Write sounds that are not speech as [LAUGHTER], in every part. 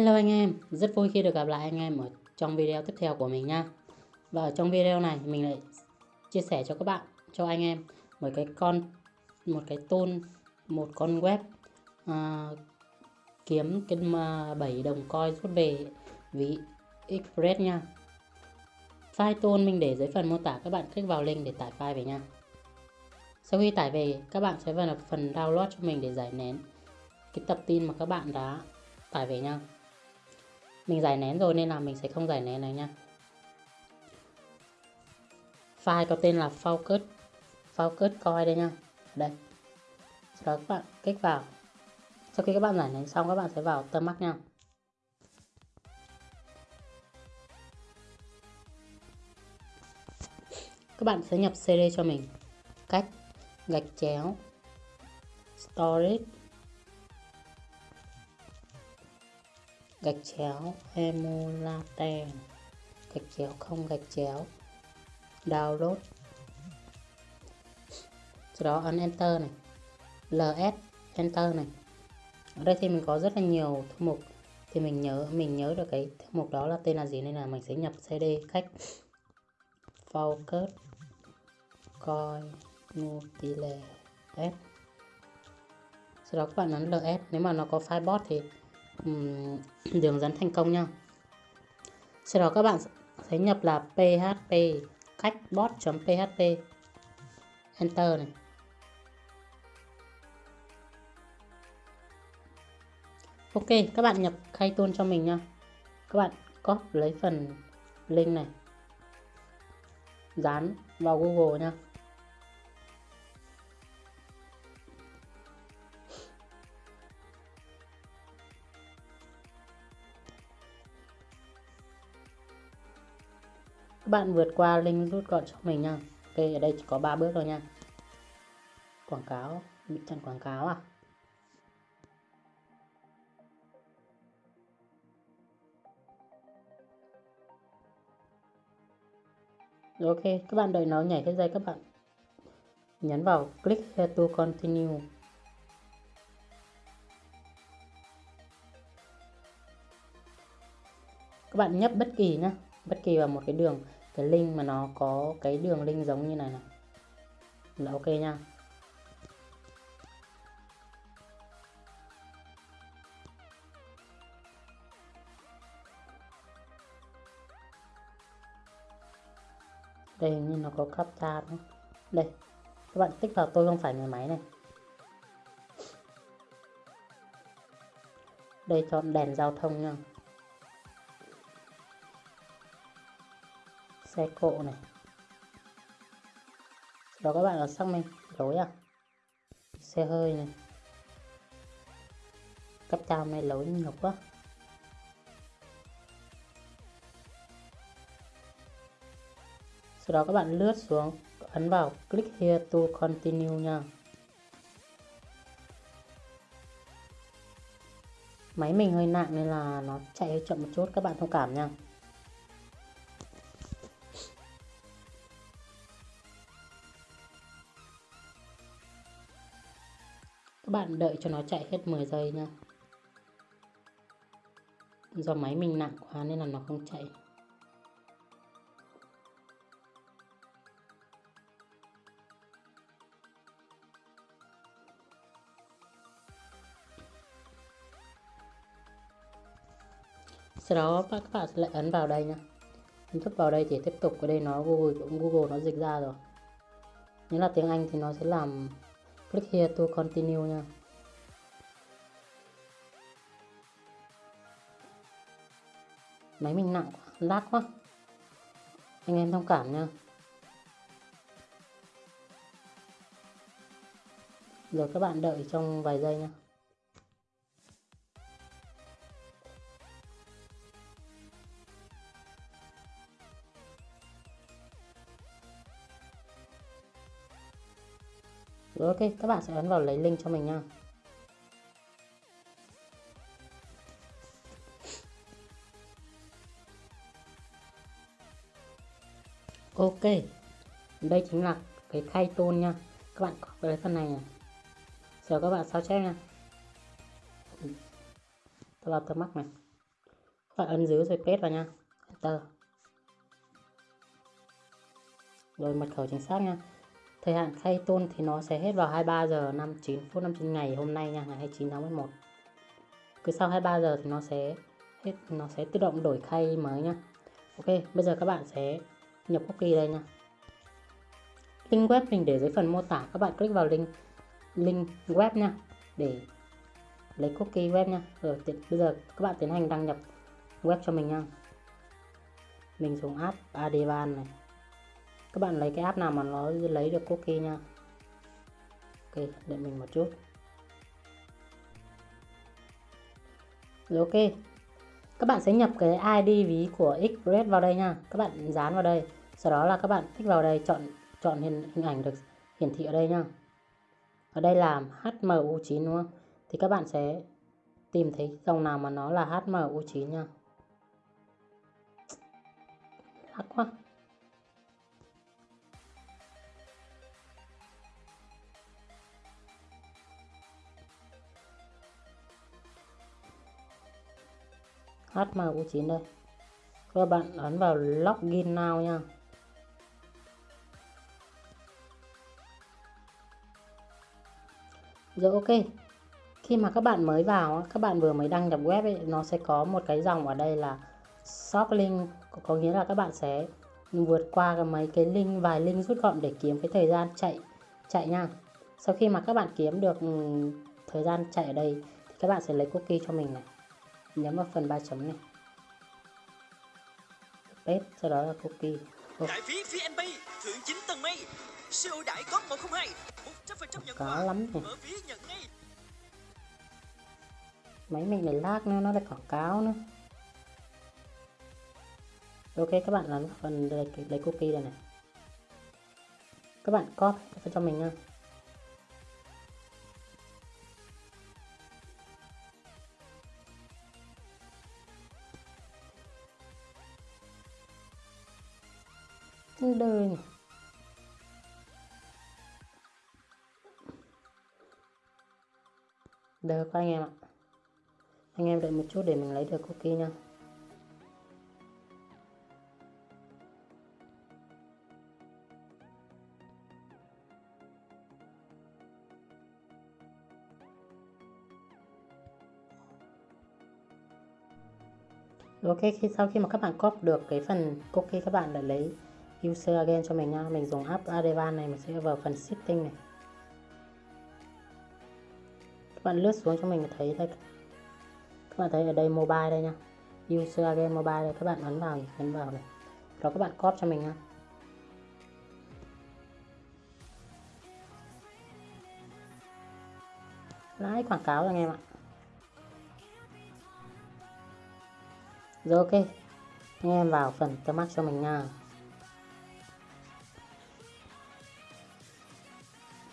hello anh em rất vui khi được gặp lại anh em ở trong video tiếp theo của mình nha. Và ở trong video này mình lại chia sẻ cho các bạn cho anh em một cái con một cái tool một con web à, kiếm cái mà 7 đồng coin rút về ví express nha. File tool mình để dưới phần mô tả các bạn click vào link để tải file về nha. Sau khi tải về các bạn sẽ vào phần download cho mình để giải nén cái tập tin mà các bạn đã tải về nha mình giải nén rồi nên là mình sẽ không giải nén này nha. File có tên là focus. Focus coi đây nha. Đây. Sau đó các bạn kích vào. Sau khi các bạn giải nén xong, các bạn sẽ vào tâm mắt nha. Các bạn sẽ nhập CD cho mình. Cách gạch chéo. Storage. Gạch chéo emulate gạch chéo không, gạch chéo. Download. Sau đó ấn enter này. Ls enter này. Ở đây thì mình có rất là nhiều thư mục. Thì mình nhớ mình nhớ được cái thư mục đó là tên là gì nên là mình sẽ nhập cd cách focus coi multilayer s sau đó các bạn ấn ls nếu mà nó có file bot thì [CLEARS THROAT] đường dẫn thành công nha. Sau đó các bạn sẽ nhập là php cách bot.php enter này. Ok, các bạn nhập khai tôn cho mình nha. Các bạn copy lấy phần link này. Dán vào google nha. Các bạn vượt qua link rút gọn cho mình nha. Ok ở đây chỉ có 3 bước thôi nha. Quảng cáo bị chặn quảng cáo à? Rồi ok, các bạn đợi nó nhảy cái dây các bạn. Nhấn vào click here to continue. Các bạn nhấp bất kỳ nhé bất kỳ vào một cái đường, cái link mà nó có cái đường link giống như này này. Là ok nha. đây, hình như nó có captcha đúng đây, các bạn tích vào tôi không phải người máy này đây, chọn đèn giao thông nha xe cộ này. Đó, các bạn là xác minh lối à? Xe hơi này. Cấp cao này lối nhiều quá. Sau đó các bạn lướt xuống, ấn vào click here to continue nha. Máy mình hơi nặng nên là nó chạy hơi chậm một chút, các bạn thông cảm nha. Các bạn đợi cho nó chạy hết 10 giây nha do máy mình nặng quá nên là nó không chạy. Sau đó các bạn sẽ lại ấn vào đây nhá. Ấn vào đây thì tiếp tục ở đây nó google cũng google nó dịch ra rồi. Nếu là tiếng anh thì nó sẽ làm click here to continue nha. Máy mình nặng quá, lát quá. Anh em thông cảm nha. Rồi các bạn đợi trong vài giây nha. Rồi ok, các bạn sẽ ấn vào lấy link cho mình nha. Ok, đây chính là cái khay tôn nha. Các bạn có cái phần này này. Giờ các bạn sao chép nha. Tôi vào tờ mắc này. Các bạn ấn giữ rồi paste vào nha enter rồi mật khẩu chính xác nha thời hạn khai tôn thì nó sẽ hết vào 23 giờ 59 phút 59 ngày hôm nay nha, ngày 29 tháng 11 cứ sau 23 giờ thì nó sẽ hết, nó sẽ tự động đổi khay mới nha. Ok, bây giờ các bạn sẽ nhập cookie đây nha. Link web mình để dưới phần mô tả, các bạn click vào link link web nha, để lấy cookie web nha. Rồi bây giờ các bạn tiến hành đăng nhập web cho mình nha. Mình dùng app Adiban này các bạn lấy cái app nào mà nó lấy được cookie nha. Ok đợi mình một chút. Rồi ok. Các bạn sẽ nhập cái ID ví của Express vào đây nha. Các bạn dán vào đây. Sau đó là các bạn thích vào đây chọn chọn hình, hình ảnh được hiển thị ở đây nha. Ở đây là HMU9 đúng không? Thì các bạn sẽ tìm thấy dòng nào mà nó là HMU9 nha. Lắc quá. HMU9 đây. Các bạn ấn vào login now nha. Rồi ok. Khi mà các bạn mới vào các bạn vừa mới đăng nhập web ấy, nó sẽ có một cái dòng ở đây là shop link. Có nghĩa là các bạn sẽ vượt qua cái mấy cái link vài link rút gọn để kiếm cái thời gian chạy chạy nha. Sau khi mà các bạn kiếm được ừ, thời gian chạy ở đây thì các bạn sẽ lấy cookie cho mình này nhấn vào phần ba chấm này. Paste sau đó là cookie oh. đại phí VNB thưởng 9 tầng mây. Siêu đãi có 102 100% nhận quà. lắm này. mở ví nhận ngay. Máy mình này lag nữa nó lại quảng cáo nữa. Ok các bạn ấn phần lấy, lấy cookie đây này. Các bạn copy cho mình nha đời này. Được các anh em ạ Anh em đợi một chút để mình lấy được cookie nha Ok, khi sau khi mà các bạn copy được cái phần cookie các bạn đã lấy user again cho mình nha. Mình dùng app Adevan này, mình sẽ vào phần setting này. Các bạn lướt xuống cho mình thấy đây các bạn thấy ở đây mobile đây nha. User again mobile đây. Các bạn ấn vào ấn vào này. Rồi các bạn copy cho mình nha. Lái quảng cáo rồi anh em ạ. Rồi, ok. Anh em vào phần tâm mắt cho mình nha.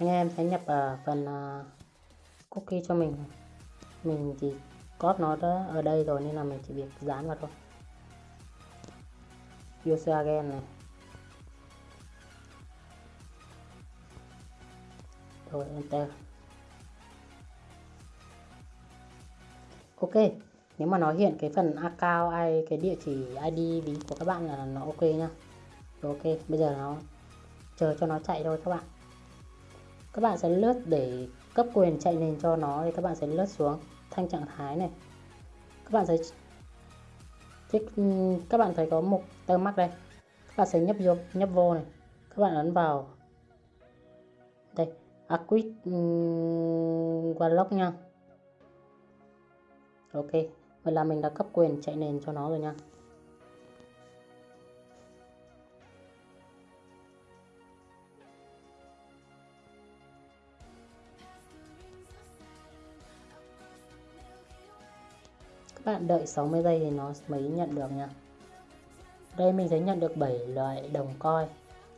Anh em sẽ nhập ở phần uh, cookie cho mình. Mình chỉ copy nó đó ở đây rồi nên là mình chỉ việc dán vào thôi. User again này. Rồi enter. Ok nếu mà nó hiện cái phần account ai cái địa chỉ id ví của các bạn là nó ok nhá. Rồi ok bây giờ nó chờ cho nó chạy thôi các bạn các bạn sẽ lướt để cấp quyền chạy nền cho nó thì các bạn sẽ lướt xuống thanh trạng thái này. Các bạn sẽ thích các bạn thấy có một tơ mắc đây. Các bạn sẽ nhấp vô nhấp vô này. Các bạn ấn vào. Đây acquit um, lock nha. Ok vậy là mình đã cấp quyền chạy nền cho nó rồi nha. Các bạn đợi 60 giây thì nó mới nhận được nha đây, mình sẽ nhận được 7 loại đồng coi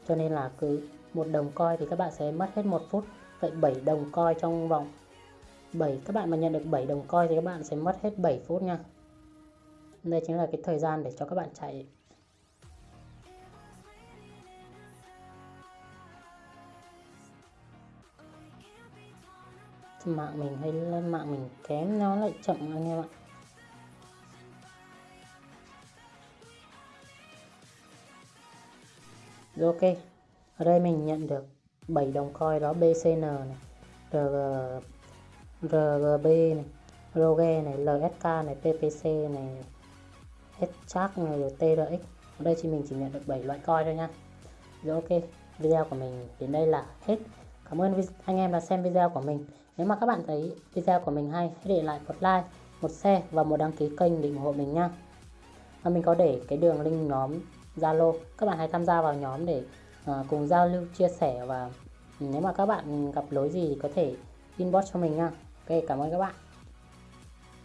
cho nên là cứ một đồng coi thì các bạn sẽ mất hết một phút. Vậy 7 đồng coi trong vòng 7 các bạn mà nhận được 7 đồng coi thì các bạn sẽ mất hết 7 phút nha đây chính là cái thời gian để cho các bạn chạy. Mạng mình hay lên mạng mình kém, nó lại chậm anh em ạ. Rồi ok ở đây mình nhận được 7 đồng coin đó BCN này RG, RGB này Roge này LSK này PPC này Schark này rồi TRX ở đây thì mình chỉ nhận được 7 loại coin thôi nha. Rồi ok video của mình đến đây là hết. Cảm ơn anh em đã xem video của mình. Nếu mà các bạn thấy video của mình hay hãy để lại một like một share và một đăng ký kênh để ủng hộ mình nha. Và mình có để cái đường link nhóm Zalo. Các bạn hãy tham gia vào nhóm để uh, cùng giao lưu chia sẻ và nếu mà các bạn gặp lỗi gì có thể inbox cho mình nha. Ok cảm ơn các bạn.